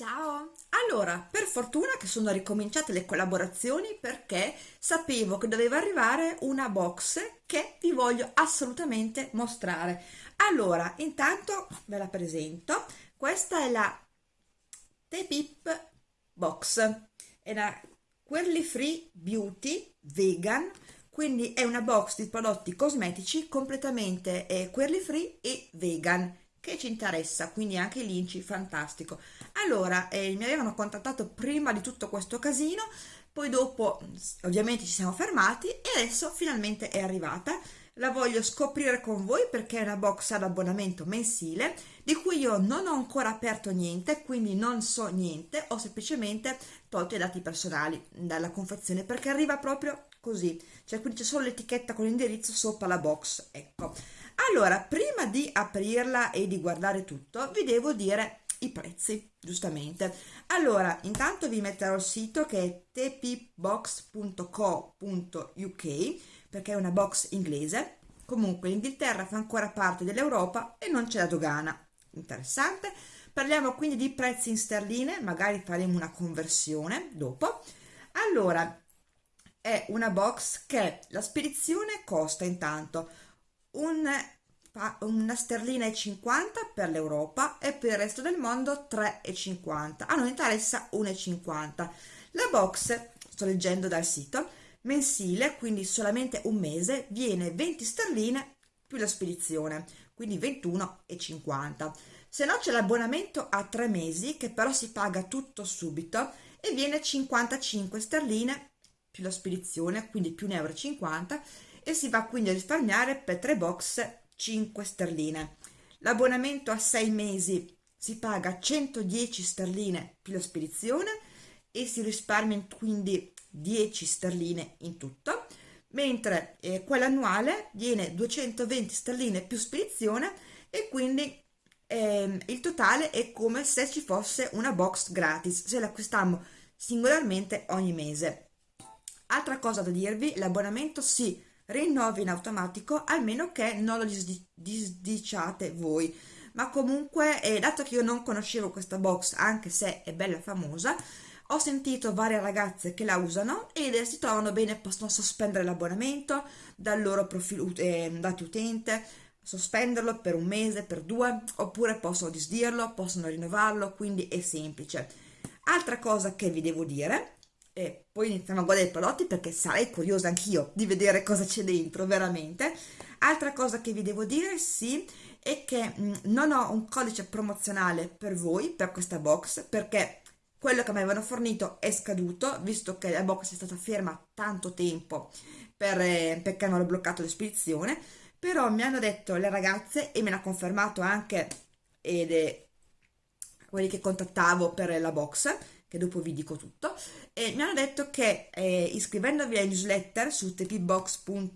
Ciao! Allora, per fortuna che sono ricominciate le collaborazioni perché sapevo che doveva arrivare una box che vi voglio assolutamente mostrare. Allora, intanto ve la presento. Questa è la T-Pip Box. È la Queerly Free Beauty Vegan, quindi è una box di prodotti cosmetici completamente eh, free e vegan che ci interessa, quindi anche l'inci, fantastico. Allora, eh, mi avevano contattato prima di tutto questo casino, poi dopo ovviamente ci siamo fermati e adesso finalmente è arrivata. La voglio scoprire con voi perché è una box ad abbonamento mensile di cui io non ho ancora aperto niente, quindi non so niente, ho semplicemente tolto i dati personali dalla confezione perché arriva proprio così, cioè quindi c'è solo l'etichetta con l'indirizzo sopra la box, ecco. Allora, prima di aprirla e di guardare tutto, vi devo dire i prezzi, giustamente. Allora, intanto vi metterò il sito che è tpbox.co.uk perché è una box inglese. Comunque l'Inghilterra fa ancora parte dell'Europa e non c'è la dogana. Interessante. Parliamo quindi di prezzi in sterline, magari faremo una conversione dopo. Allora, è una box che la spedizione costa intanto un una sterlina e 50 per l'Europa e per il resto del mondo 3,50 a noi interessa 1,50 la box sto leggendo dal sito mensile quindi solamente un mese viene 20 sterline più la spedizione quindi 21,50 se no c'è l'abbonamento a tre mesi che però si paga tutto subito e viene 55 sterline più la spedizione quindi più 1,50 euro e si va quindi a risparmiare per tre box 5 sterline. L'abbonamento a 6 mesi si paga 110 sterline più la spedizione e si risparmia quindi 10 sterline in tutto, mentre eh, quella annuale viene 220 sterline più spedizione e quindi eh, il totale è come se ci fosse una box gratis, se l'acquistiamo singolarmente ogni mese. Altra cosa da dirvi, l'abbonamento si rinnovi in automatico almeno che non lo disdiciate voi. Ma comunque eh, dato che io non conoscevo questa box anche se è bella famosa ho sentito varie ragazze che la usano ed si trovano bene possono sospendere l'abbonamento dal loro profilo eh, dati utente sospenderlo per un mese per due oppure possono disdirlo possono rinnovarlo quindi è semplice. Altra cosa che vi devo dire e poi iniziamo a guardare i prodotti perché sarei curiosa anch'io di vedere cosa c'è dentro veramente. Altra cosa che vi devo dire sì è che mm, non ho un codice promozionale per voi per questa box perché quello che mi avevano fornito è scaduto visto che la box è stata ferma tanto tempo per, eh, perché hanno bloccato l'espedizione. Però mi hanno detto le ragazze e me l'ha confermato anche ed è quelli che contattavo per la box che dopo vi dico tutto, e mi hanno detto che eh, iscrivendovi ai newsletter su tpbox.co.uk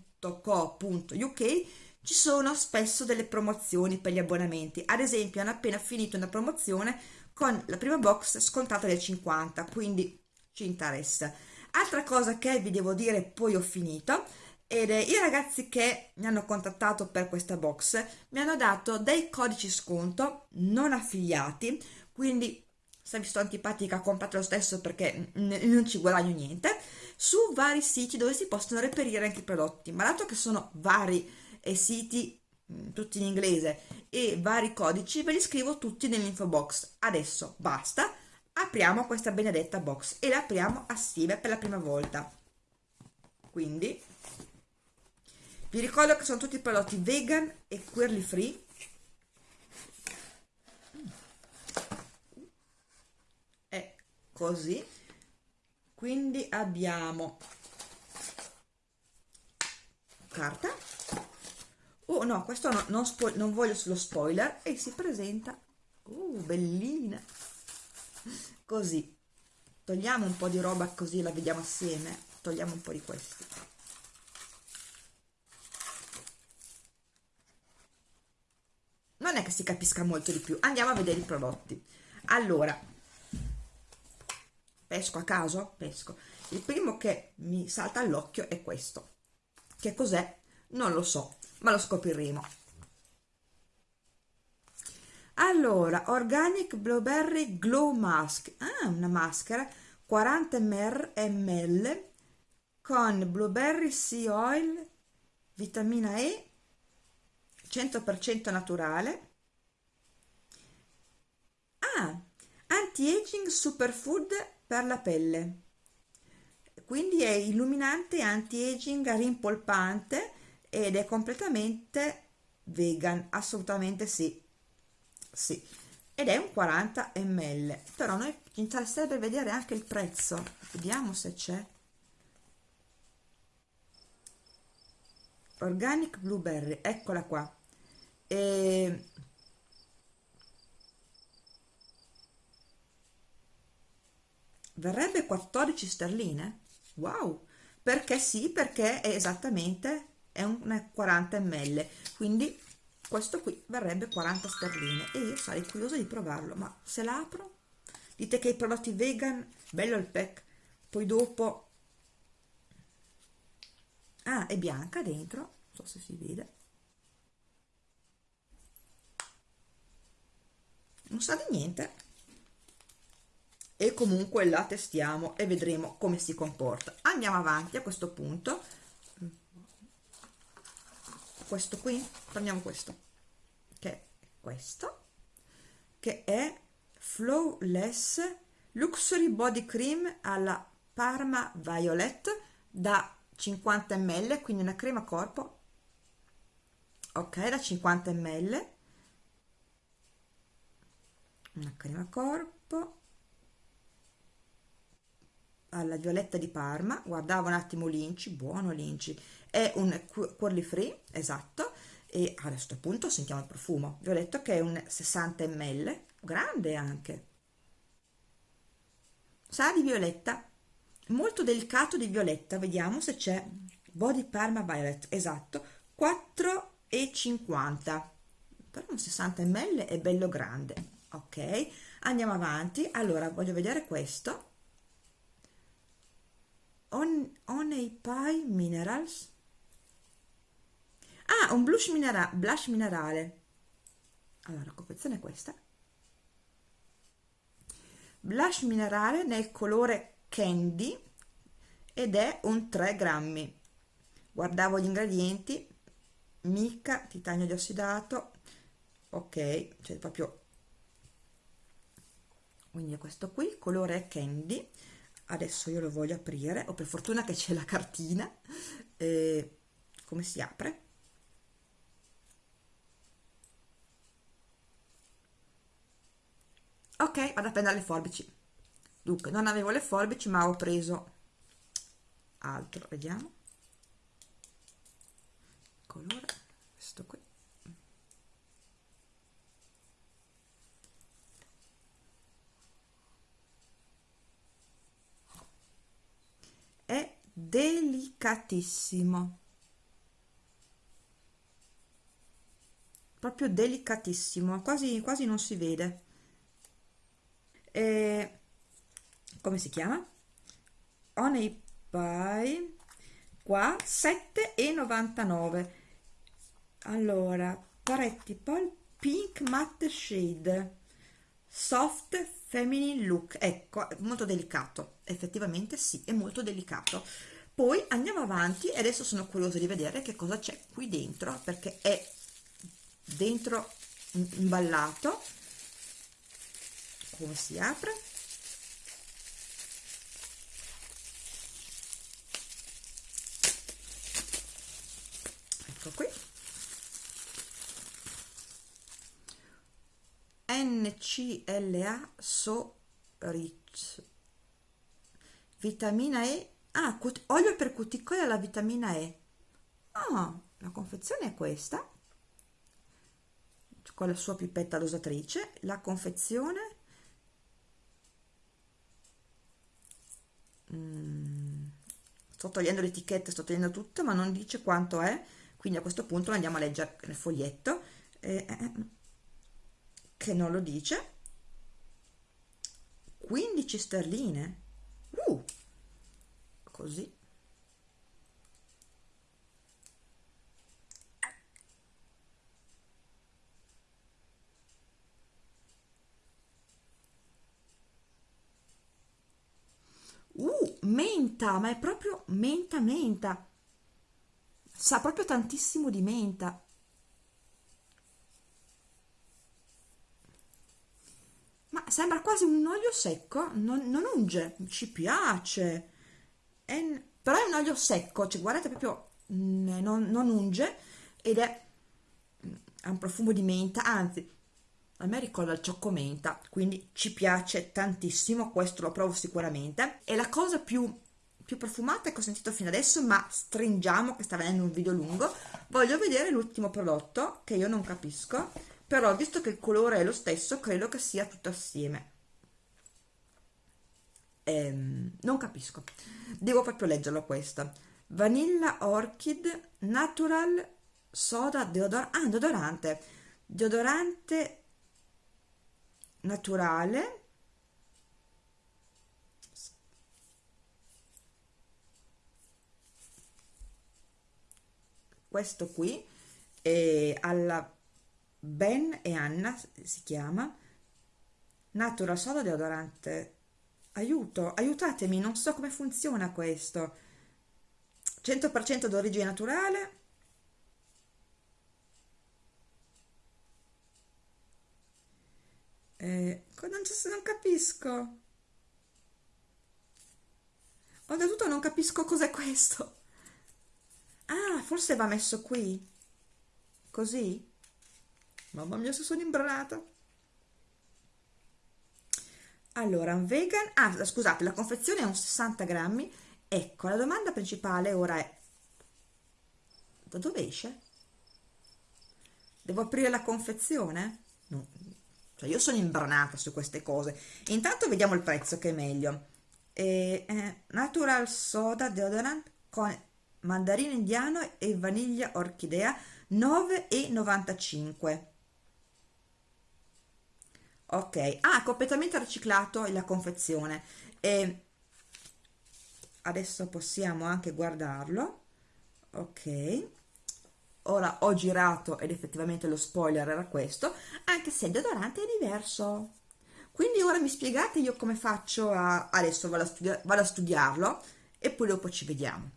ci sono spesso delle promozioni per gli abbonamenti. Ad esempio, hanno appena finito una promozione con la prima box scontata del 50, quindi ci interessa. Altra cosa che vi devo dire, poi ho finito, ed è i ragazzi che mi hanno contattato per questa box mi hanno dato dei codici sconto non affiliati, quindi se vi sto antipatica comprate lo stesso perché non ci guadagno niente su vari siti dove si possono reperire anche i prodotti. Ma dato che sono vari siti tutti in inglese e vari codici ve li scrivo tutti nell'info box. Adesso basta apriamo questa benedetta box e la apriamo assieme per la prima volta. Quindi vi ricordo che sono tutti prodotti vegan e queerly free così. Quindi abbiamo carta. Oh no questo no, non, non voglio solo spoiler. E si presenta uh, bellina così. Togliamo un po' di roba così la vediamo assieme. Togliamo un po' di questi. Non è che si capisca molto di più. Andiamo a vedere i prodotti. Allora pesco a caso? Pesco. Il primo che mi salta all'occhio è questo. Che cos'è? Non lo so, ma lo scopriremo. allora organic blueberry glow mask ah una maschera 40 ml con blueberry sea oil vitamina E 100% naturale ah anti-aging superfood per la pelle. Quindi è illuminante anti-aging rimpolpante ed è completamente vegan assolutamente sì. Sì. Ed è un 40 ml però noi ci interesserebbe vedere anche il prezzo. Vediamo se c'è. Organic blueberry eccola qua. E verrebbe 14 sterline? Wow! Perché sì perché è esattamente è un 40 ml quindi questo qui varrebbe 40 sterline e io sarei curiosa di provarlo ma se l'apro dite che i prodotti vegan bello il pack poi dopo ah è bianca dentro non so se si vede. Non sa di niente e comunque la testiamo e vedremo come si comporta. Andiamo avanti a questo punto. Questo qui? Prendiamo questo che è questo che è flawless luxury body cream alla parma violet da 50 ml quindi una crema corpo. Ok da 50 ml una crema corpo alla violetta di Parma, guardavo un attimo l'Inci, buono l'Inci, è un curly free, esatto, e a questo punto sentiamo il profumo. Vi ho detto che è un 60 ml, grande anche. Sa di violetta, molto delicato di violetta, vediamo se c'è Body Parma Violet, esatto, 4,50 però un 60 ml è bello grande ok? Andiamo avanti. Allora voglio vedere questo On, Honey Pie Minerals? Ah un blush, minera blush minerale. Allora la confezione è questa. Blush minerale nel colore candy ed è un 3 grammi. Guardavo gli ingredienti. Mica titanio diossidato ok cioè proprio. Quindi questo qui colore candy adesso io lo voglio aprire. O per fortuna che c'è la cartina. Eh, come si apre? Ok vado a prendere le forbici. Dunque non avevo le forbici ma ho preso altro. Vediamo. Colore questo qui è delicatissimo. Proprio delicatissimo quasi quasi non si vede. E, come si chiama? Honey pie. Qua 7,99 allora paretti poi pink matte shade soft feminine look. Ecco molto delicato. Effettivamente sì è molto delicato. Poi andiamo avanti e adesso sono curiosa di vedere che cosa c'è qui dentro perché è dentro imballato. Come si apre? Ecco qui NCLA So Rich. Vitamina E? Ah, olio per cuticole alla vitamina E. Ah, la confezione è questa. Con la sua pipetta dosatrice la confezione? Mm, sto togliendo l'etichetta sto togliendo tutto ma non dice quanto è. Quindi a questo punto andiamo a leggere nel foglietto. Eh, eh, che non lo dice 15 sterline uh, così Uh, menta, ma è proprio menta menta. Sa proprio tantissimo di menta. Ma sembra quasi un olio secco non, non unge ci piace. È, però è un olio secco cioè guardate proprio mm, non, non unge ed è mm, ha un profumo di menta anzi a me ricorda il ciocco menta quindi ci piace tantissimo questo lo provo sicuramente. E la cosa più più profumata che ho sentito fino adesso ma stringiamo che sta venendo un video lungo voglio vedere l'ultimo prodotto che io non capisco però visto che il colore è lo stesso credo che sia tutto assieme. Ehm, non capisco. Devo proprio leggerlo questo. Vanilla orchid natural soda deodor ah, deodorante. Deodorante naturale. Questo qui è alla Ben e Anna si chiama Natural Soda Deodorante. Aiuto, aiutatemi, non so come funziona questo. 100% d'origine naturale. Eh, non, non capisco. Oltretutto non capisco cos'è questo. Ah forse va messo qui. Così mamma mia se sono imbranata. Allora vegan ah scusate la confezione è un 60 grammi. Ecco la domanda principale ora è da dove esce? devo aprire la confezione? no cioè io sono imbranata su queste cose. Intanto vediamo il prezzo che è meglio. Eh, eh, natural soda deodorant con mandarino indiano e vaniglia orchidea 9,95 ok. Ah completamente riciclato la confezione. E adesso possiamo anche guardarlo. Ok. Ora ho girato ed effettivamente lo spoiler era questo anche se il deodorante è diverso. Quindi ora mi spiegate io come faccio a adesso vado a, studia vado a studiarlo e poi dopo ci vediamo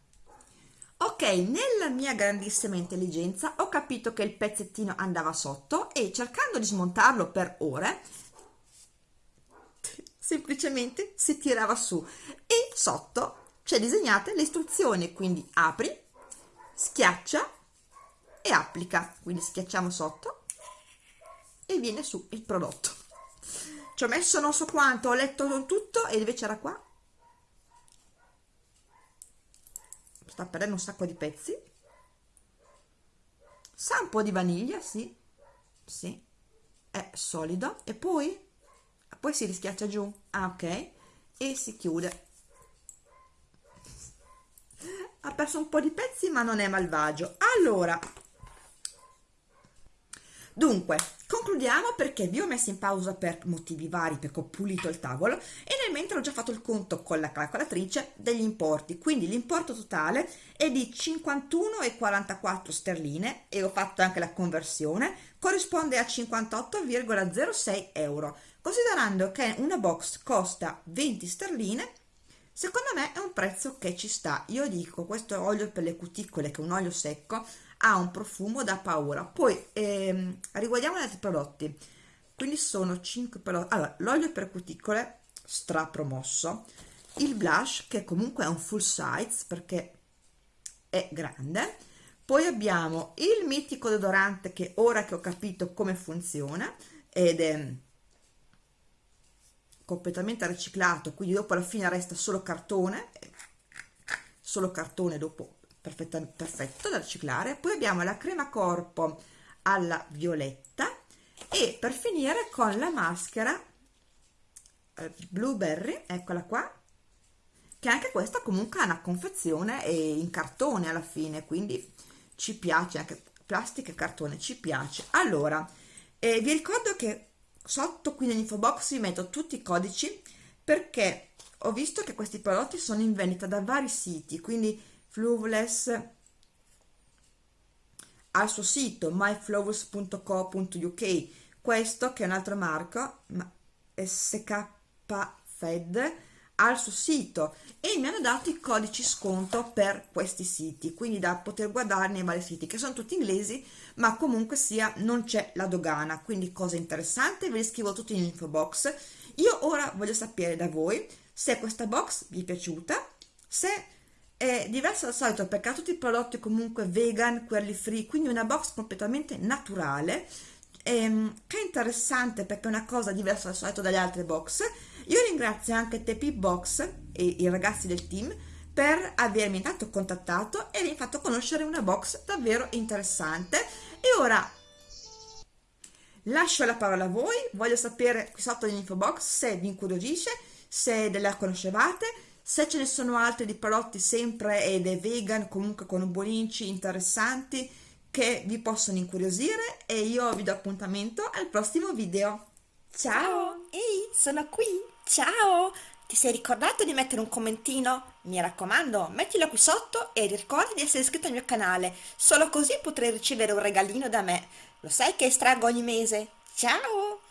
ok nella mia grandissima intelligenza ho capito che il pezzettino andava sotto e cercando di smontarlo per ore semplicemente si tirava su. E sotto c'è disegnate le istruzioni quindi apri schiaccia e applica. Quindi schiacciamo sotto e viene su il prodotto. Ci ho messo non so quanto ho letto tutto e invece era qua sta perdendo un sacco di pezzi. Sa un po' di vaniglia sì. Sì. È solido. E poi? Poi si rischiaccia giù. Ah ok. E si chiude. Ha perso un po' di pezzi ma non è malvagio. Allora. Dunque concludiamo perché vi ho messo in pausa per motivi vari perché ho pulito il tavolo e nel mentre ho già fatto il conto con la calcolatrice degli importi. Quindi l'importo totale è di 51,44 sterline e ho fatto anche la conversione corrisponde a 58,06 euro. Considerando che una box costa 20 sterline secondo me è un prezzo che ci sta. Io dico questo olio per le cuticole che è un olio secco ha un profumo da paura. Poi ehm, riguardiamo gli altri prodotti. Quindi sono 5 prodotti. Allora l'olio per cuticole stra promosso il blush che comunque è un full size perché è grande. Poi abbiamo il mitico deodorante che ora che ho capito come funziona ed è completamente riciclato quindi dopo alla fine resta solo cartone. Solo cartone dopo perfetto da riciclare. Poi abbiamo la crema corpo alla violetta e per finire con la maschera eh, blueberry eccola qua che anche questa comunque ha una confezione in cartone alla fine quindi ci piace anche plastica e cartone ci piace. Allora eh, vi ricordo che sotto qui nell'info box vi metto tutti i codici perché ho visto che questi prodotti sono in vendita da vari siti quindi Flawless al suo sito myflawless.co.uk questo che è un altro marco SK Fed al suo sito. E mi hanno dato i codici sconto per questi siti quindi da poter guardare nei vari siti che sono tutti inglesi ma comunque sia non c'è la dogana. Quindi cosa interessante ve li scrivo tutti in info box. Io ora voglio sapere da voi se questa box vi è piaciuta se è diversa dal solito perché ha tutti i prodotti comunque vegan, quelli free, quindi una box completamente naturale ehm, che è interessante perché è una cosa diversa dal solito dalle altre box. Io ringrazio anche Tepi Box e i ragazzi del team per avermi intanto contattato e avermi fatto conoscere una box davvero interessante. E ora lascio la parola a voi. Voglio sapere qui sotto nell'info box se vi incuriosisce se la conoscevate se ce ne sono altri di prodotti sempre ed è vegan comunque con buoninci interessanti che vi possono incuriosire e io vi do appuntamento al prossimo video ciao ehi sono qui Ciao! Ti sei ricordato di mettere un commentino? Mi raccomando, mettilo qui sotto e ricorda di essere iscritto al mio canale, solo così potrai ricevere un regalino da me. Lo sai che estraggo ogni mese? Ciao!